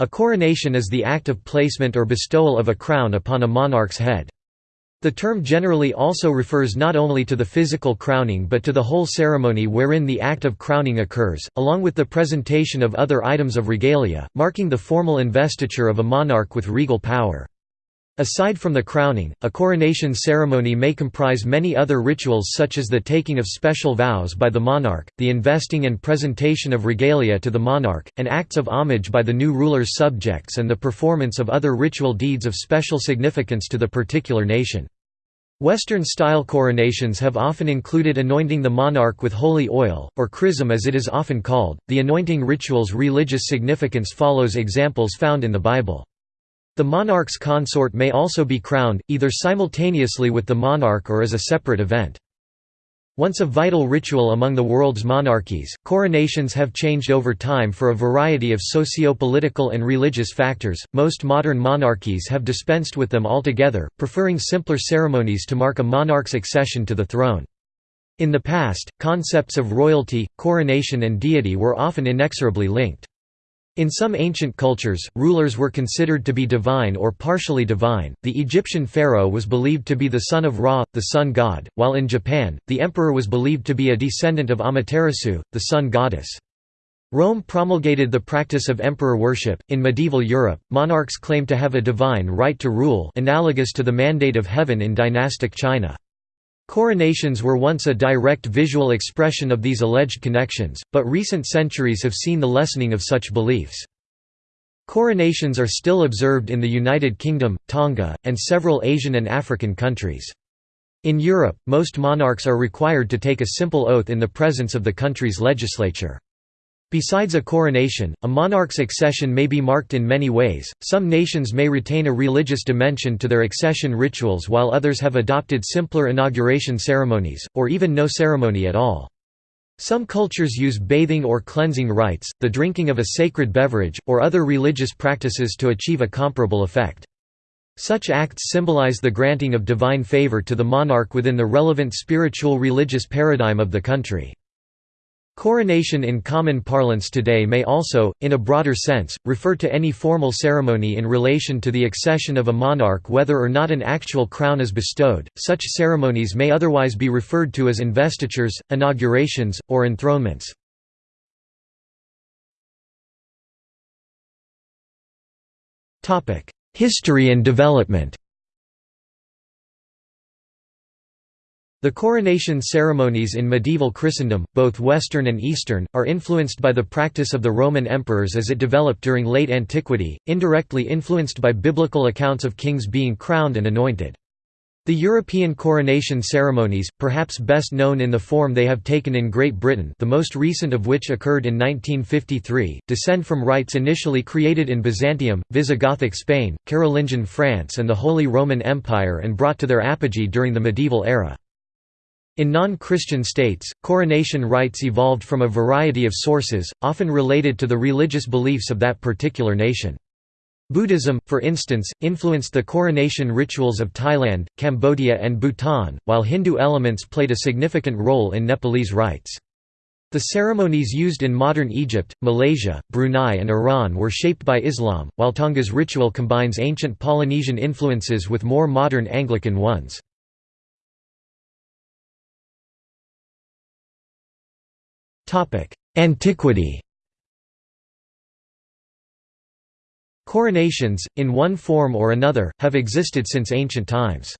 A coronation is the act of placement or bestowal of a crown upon a monarch's head. The term generally also refers not only to the physical crowning but to the whole ceremony wherein the act of crowning occurs, along with the presentation of other items of regalia, marking the formal investiture of a monarch with regal power. Aside from the crowning, a coronation ceremony may comprise many other rituals such as the taking of special vows by the monarch, the investing and presentation of regalia to the monarch, and acts of homage by the new ruler's subjects and the performance of other ritual deeds of special significance to the particular nation. Western-style coronations have often included anointing the monarch with holy oil, or chrism as it is often called. The anointing ritual's religious significance follows examples found in the Bible. The monarch's consort may also be crowned, either simultaneously with the monarch or as a separate event. Once a vital ritual among the world's monarchies, coronations have changed over time for a variety of socio-political and religious factors. Most modern monarchies have dispensed with them altogether, preferring simpler ceremonies to mark a monarch's accession to the throne. In the past, concepts of royalty, coronation and deity were often inexorably linked. In some ancient cultures, rulers were considered to be divine or partially divine. The Egyptian pharaoh was believed to be the son of Ra, the sun god, while in Japan, the emperor was believed to be a descendant of Amaterasu, the sun goddess. Rome promulgated the practice of emperor worship. In medieval Europe, monarchs claimed to have a divine right to rule, analogous to the mandate of heaven in dynastic China. Coronations were once a direct visual expression of these alleged connections, but recent centuries have seen the lessening of such beliefs. Coronations are still observed in the United Kingdom, Tonga, and several Asian and African countries. In Europe, most monarchs are required to take a simple oath in the presence of the country's legislature. Besides a coronation, a monarch's accession may be marked in many ways. Some nations may retain a religious dimension to their accession rituals while others have adopted simpler inauguration ceremonies, or even no ceremony at all. Some cultures use bathing or cleansing rites, the drinking of a sacred beverage, or other religious practices to achieve a comparable effect. Such acts symbolize the granting of divine favor to the monarch within the relevant spiritual religious paradigm of the country. Coronation in common parlance today may also, in a broader sense, refer to any formal ceremony in relation to the accession of a monarch whether or not an actual crown is bestowed. Such ceremonies may otherwise be referred to as investitures, inaugurations, or enthronements. History and development The coronation ceremonies in medieval Christendom, both Western and Eastern, are influenced by the practice of the Roman emperors as it developed during late antiquity, indirectly influenced by biblical accounts of kings being crowned and anointed. The European coronation ceremonies, perhaps best known in the form they have taken in Great Britain the most recent of which occurred in 1953, descend from rites initially created in Byzantium, Visigothic Spain, Carolingian France and the Holy Roman Empire and brought to their apogee during the medieval era. In non-Christian states, coronation rites evolved from a variety of sources, often related to the religious beliefs of that particular nation. Buddhism, for instance, influenced the coronation rituals of Thailand, Cambodia and Bhutan, while Hindu elements played a significant role in Nepalese rites. The ceremonies used in modern Egypt, Malaysia, Brunei and Iran were shaped by Islam, while Tonga's ritual combines ancient Polynesian influences with more modern Anglican ones. Antiquity Coronations, in one form or another, have existed since ancient times.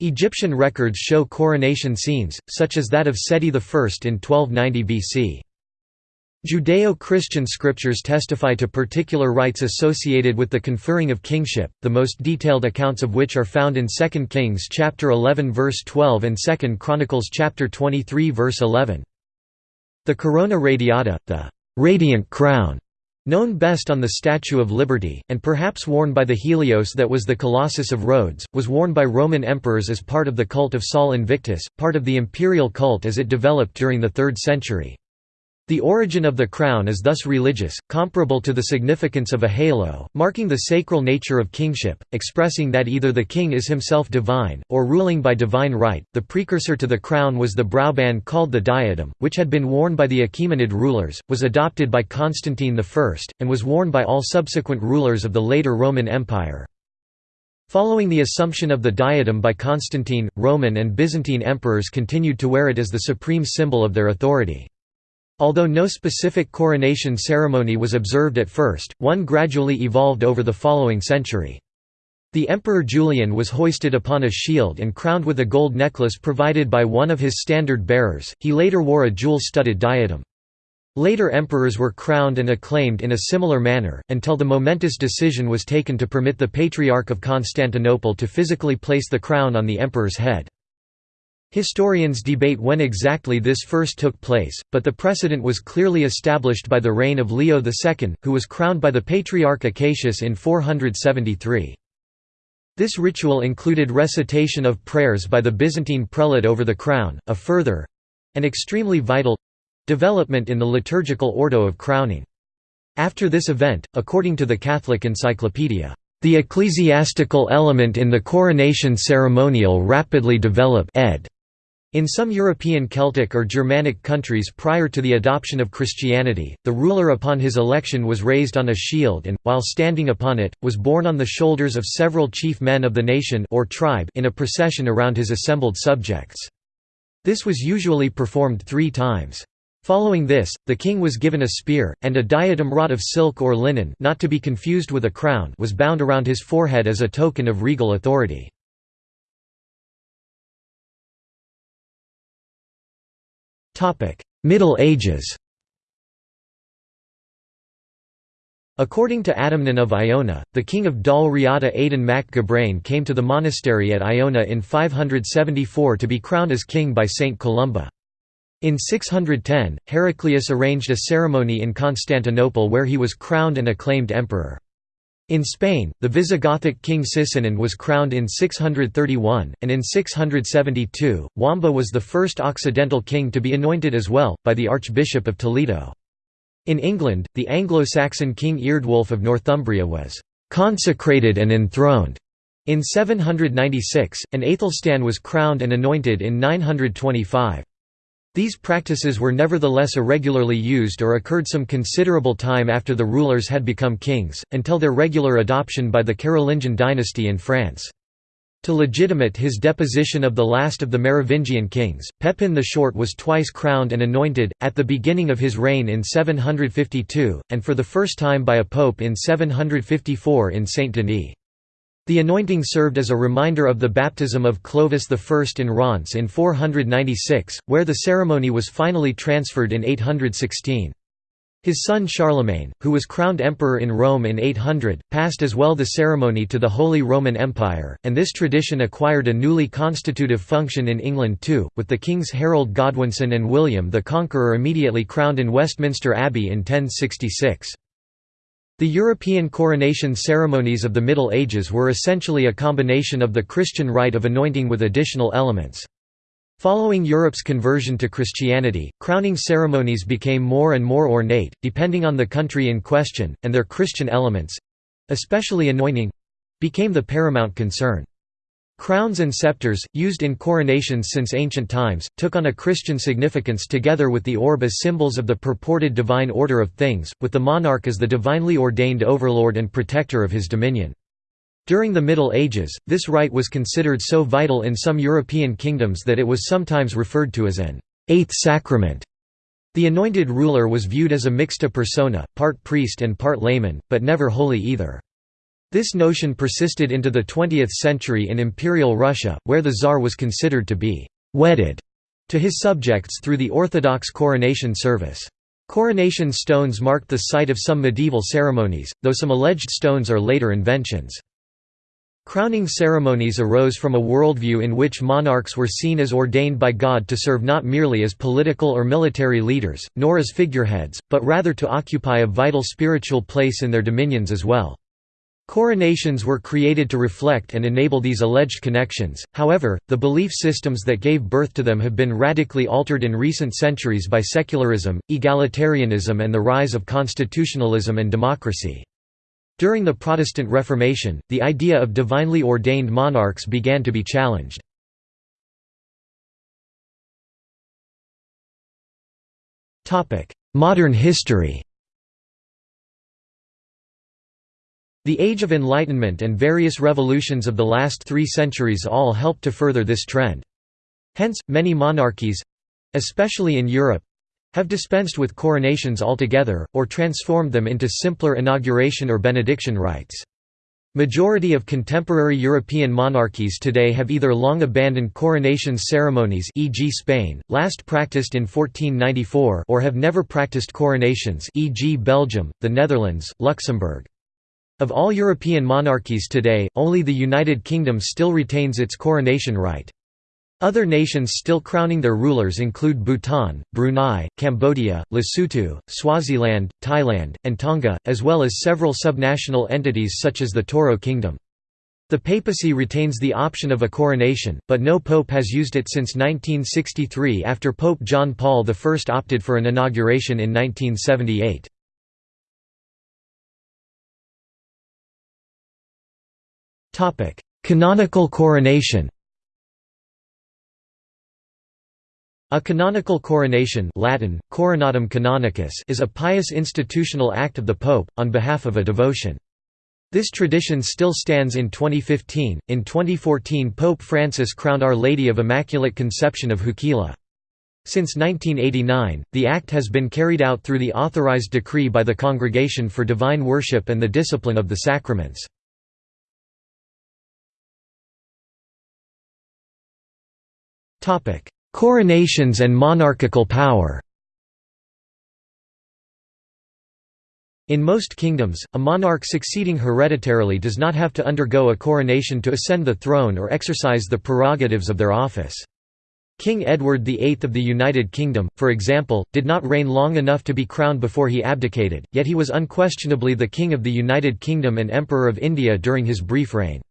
Egyptian records show coronation scenes, such as that of Seti I in 1290 BC. Judeo-Christian scriptures testify to particular rites associated with the conferring of kingship, the most detailed accounts of which are found in 2 Kings chapter 11 verse 12 and 2 Chronicles chapter 23 verse 11. The corona radiata, the radiant crown, known best on the Statue of Liberty, and perhaps worn by the Helios that was the Colossus of Rhodes, was worn by Roman emperors as part of the cult of Sol Invictus, part of the imperial cult as it developed during the 3rd century. The origin of the crown is thus religious, comparable to the significance of a halo, marking the sacral nature of kingship, expressing that either the king is himself divine, or ruling by divine right. The precursor to the crown was the browband called the diadem, which had been worn by the Achaemenid rulers, was adopted by Constantine I, and was worn by all subsequent rulers of the later Roman Empire. Following the assumption of the diadem by Constantine, Roman and Byzantine emperors continued to wear it as the supreme symbol of their authority. Although no specific coronation ceremony was observed at first, one gradually evolved over the following century. The Emperor Julian was hoisted upon a shield and crowned with a gold necklace provided by one of his standard bearers, he later wore a jewel-studded diadem. Later emperors were crowned and acclaimed in a similar manner, until the momentous decision was taken to permit the Patriarch of Constantinople to physically place the crown on the emperor's head. Historians debate when exactly this first took place, but the precedent was clearly established by the reign of Leo II, who was crowned by the Patriarch Acacius in 473. This ritual included recitation of prayers by the Byzantine prelate over the crown, a further—and extremely vital—development in the liturgical ordo of crowning. After this event, according to the Catholic Encyclopedia, "...the ecclesiastical element in the coronation ceremonial rapidly developed ed. In some European Celtic or Germanic countries prior to the adoption of Christianity, the ruler upon his election was raised on a shield and, while standing upon it, was borne on the shoulders of several chief men of the nation or tribe in a procession around his assembled subjects. This was usually performed three times. Following this, the king was given a spear, and a diadem wrought of silk or linen not to be confused with a crown was bound around his forehead as a token of regal authority. Middle Ages According to Adamnan of Iona, the king of Dal Riata Aidan mac Gabrain came to the monastery at Iona in 574 to be crowned as king by Saint Columba. In 610, Heraclius arranged a ceremony in Constantinople where he was crowned and acclaimed emperor. In Spain, the Visigothic king Sisinand was crowned in 631, and in 672, Wamba was the first Occidental king to be anointed as well, by the Archbishop of Toledo. In England, the Anglo-Saxon king Eardwulf of Northumbria was «consecrated and enthroned» in 796, and Aethelstan was crowned and anointed in 925. These practices were nevertheless irregularly used or occurred some considerable time after the rulers had become kings, until their regular adoption by the Carolingian dynasty in France. To legitimate his deposition of the last of the Merovingian kings, Pepin the Short was twice crowned and anointed, at the beginning of his reign in 752, and for the first time by a pope in 754 in Saint-Denis. The anointing served as a reminder of the baptism of Clovis I in Reims in 496, where the ceremony was finally transferred in 816. His son Charlemagne, who was crowned emperor in Rome in 800, passed as well the ceremony to the Holy Roman Empire, and this tradition acquired a newly constitutive function in England too, with the kings Harold Godwinson and William the Conqueror immediately crowned in Westminster Abbey in 1066. The European coronation ceremonies of the Middle Ages were essentially a combination of the Christian rite of anointing with additional elements. Following Europe's conversion to Christianity, crowning ceremonies became more and more ornate, depending on the country in question, and their Christian elements—especially anointing—became the paramount concern. Crowns and scepters, used in coronations since ancient times, took on a Christian significance together with the orb as symbols of the purported divine order of things, with the monarch as the divinely ordained overlord and protector of his dominion. During the Middle Ages, this rite was considered so vital in some European kingdoms that it was sometimes referred to as an eighth sacrament. The anointed ruler was viewed as a mixta persona, part priest and part layman, but never holy either. This notion persisted into the 20th century in Imperial Russia, where the Tsar was considered to be «wedded» to his subjects through the Orthodox coronation service. Coronation stones marked the site of some medieval ceremonies, though some alleged stones are later inventions. Crowning ceremonies arose from a worldview in which monarchs were seen as ordained by God to serve not merely as political or military leaders, nor as figureheads, but rather to occupy a vital spiritual place in their dominions as well. Coronations were created to reflect and enable these alleged connections, however, the belief systems that gave birth to them have been radically altered in recent centuries by secularism, egalitarianism and the rise of constitutionalism and democracy. During the Protestant Reformation, the idea of divinely ordained monarchs began to be challenged. Modern history The Age of Enlightenment and various revolutions of the last three centuries all helped to further this trend. Hence, many monarchies—especially in Europe—have dispensed with coronations altogether, or transformed them into simpler inauguration or benediction rites. Majority of contemporary European monarchies today have either long abandoned coronation ceremonies e.g. Spain, last practiced in 1494 or have never practiced coronations e.g. Belgium, the Netherlands, Luxembourg. Of all European monarchies today, only the United Kingdom still retains its coronation rite. Other nations still crowning their rulers include Bhutan, Brunei, Cambodia, Lesotho, Swaziland, Thailand, and Tonga, as well as several subnational entities such as the Toro Kingdom. The papacy retains the option of a coronation, but no pope has used it since 1963 after Pope John Paul I opted for an inauguration in 1978. Canonical coronation A canonical coronation Latin, coronatum canonicus is a pious institutional act of the Pope, on behalf of a devotion. This tradition still stands in 2015. In 2014, Pope Francis crowned Our Lady of Immaculate Conception of Juquila. Since 1989, the act has been carried out through the authorized decree by the Congregation for Divine Worship and the Discipline of the Sacraments. Coronations and monarchical power In most kingdoms, a monarch succeeding hereditarily does not have to undergo a coronation to ascend the throne or exercise the prerogatives of their office. King Edward VIII of the United Kingdom, for example, did not reign long enough to be crowned before he abdicated, yet he was unquestionably the King of the United Kingdom and Emperor of India during his brief reign.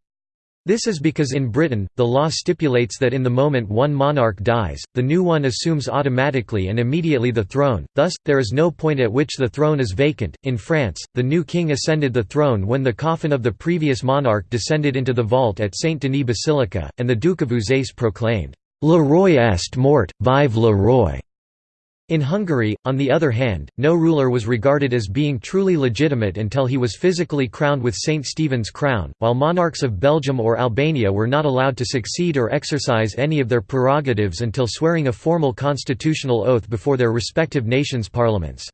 This is because in Britain, the law stipulates that in the moment one monarch dies, the new one assumes automatically and immediately the throne, thus, there is no point at which the throne is vacant. In France, the new king ascended the throne when the coffin of the previous monarch descended into the vault at Saint Denis Basilica, and the Duke of Uzès proclaimed, Le roi est mort, vive le roi! In Hungary, on the other hand, no ruler was regarded as being truly legitimate until he was physically crowned with St. Stephen's crown, while monarchs of Belgium or Albania were not allowed to succeed or exercise any of their prerogatives until swearing a formal constitutional oath before their respective nations' parliaments.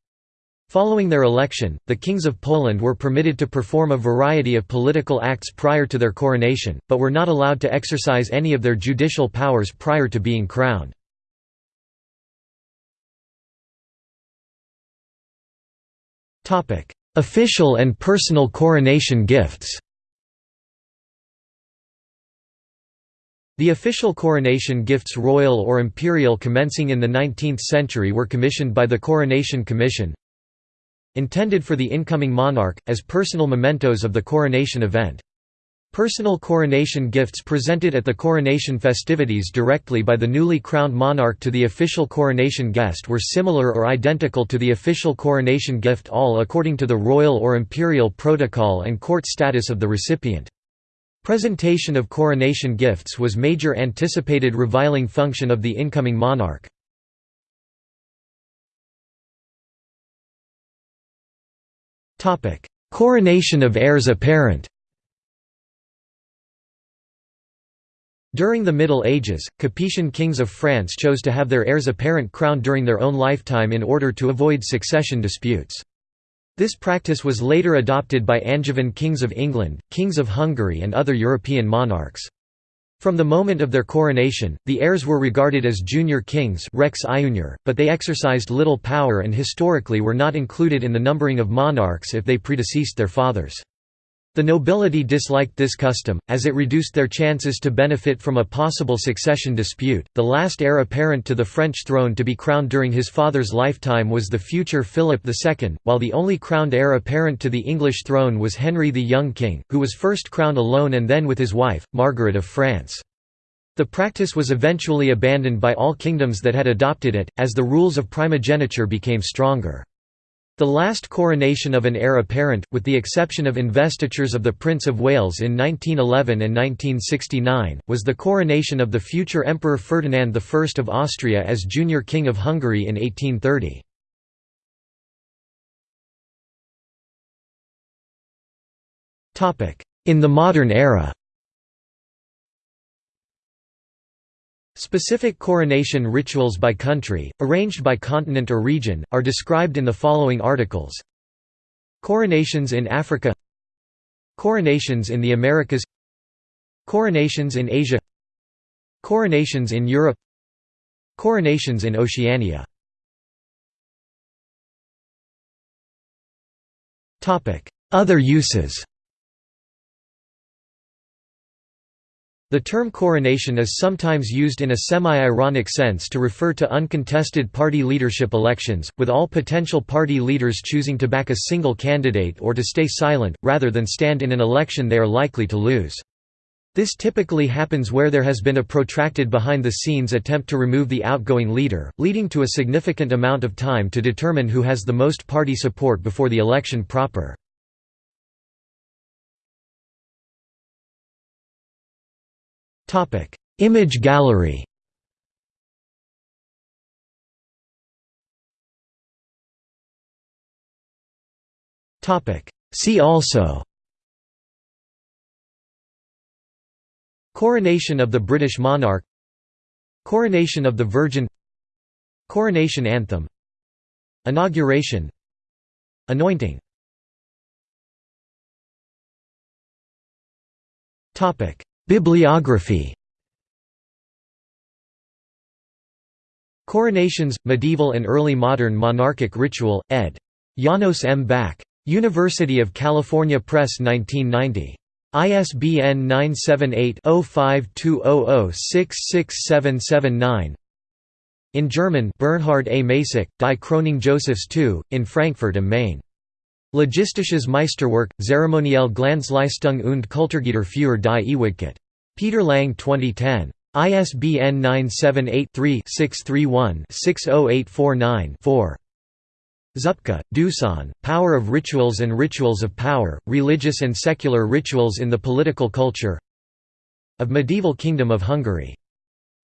Following their election, the kings of Poland were permitted to perform a variety of political acts prior to their coronation, but were not allowed to exercise any of their judicial powers prior to being crowned. Official and personal coronation gifts The official coronation gifts royal or imperial commencing in the 19th century were commissioned by the Coronation Commission intended for the incoming monarch, as personal mementos of the coronation event. Personal coronation gifts presented at the coronation festivities directly by the newly crowned monarch to the official coronation guest were similar or identical to the official coronation gift all according to the royal or imperial protocol and court status of the recipient. Presentation of coronation gifts was major anticipated reviling function of the incoming monarch. Coronation of heirs apparent During the Middle Ages, Capetian kings of France chose to have their heirs apparent crowned during their own lifetime in order to avoid succession disputes. This practice was later adopted by Angevin kings of England, kings of Hungary and other European monarchs. From the moment of their coronation, the heirs were regarded as junior kings rex iunior, but they exercised little power and historically were not included in the numbering of monarchs if they predeceased their fathers. The nobility disliked this custom, as it reduced their chances to benefit from a possible succession dispute. The last heir apparent to the French throne to be crowned during his father's lifetime was the future Philip II, while the only crowned heir apparent to the English throne was Henry the Young King, who was first crowned alone and then with his wife, Margaret of France. The practice was eventually abandoned by all kingdoms that had adopted it, as the rules of primogeniture became stronger. The last coronation of an heir apparent, with the exception of investitures of the Prince of Wales in 1911 and 1969, was the coronation of the future Emperor Ferdinand I of Austria as Junior King of Hungary in 1830. In the modern era Specific coronation rituals by country, arranged by continent or region, are described in the following articles. Coronations in Africa Coronations in the Americas Coronations in Asia Coronations in Europe Coronations in Oceania Other uses The term coronation is sometimes used in a semi-ironic sense to refer to uncontested party leadership elections, with all potential party leaders choosing to back a single candidate or to stay silent, rather than stand in an election they are likely to lose. This typically happens where there has been a protracted behind-the-scenes attempt to remove the outgoing leader, leading to a significant amount of time to determine who has the most party support before the election proper. Image gallery. See also. Coronation of the British monarch. Coronation of the Virgin. Coronation anthem. Inauguration. Anointing Bibliography Coronations, Medieval and Early Modern Monarchic Ritual, ed. Janos M. Bak. University of California Press 1990. ISBN 978-0520066779 In German Bernhard A. Macek, Die Krönung Josephs II, in Frankfurt am Main. Logistisches Meisterwerk, Zeremoniell Glanzleistung und Kulturgüter für die Ewigkeit. Peter Lang 2010. ISBN 978-3-631-60849-4. Zupka, Dusan, Power of Rituals and Rituals of Power, Religious and Secular Rituals in the Political Culture of Medieval Kingdom of Hungary.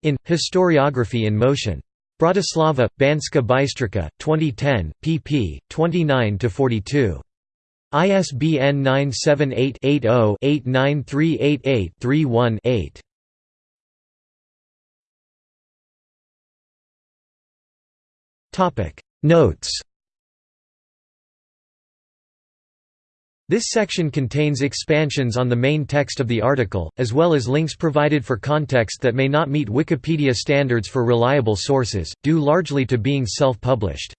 In, Historiography in Motion. Bratislava, Banska Bystrica, 2010, pp. 29–42. ISBN 978-80-89388-31-8. Notes This section contains expansions on the main text of the article, as well as links provided for context that may not meet Wikipedia standards for reliable sources, due largely to being self-published.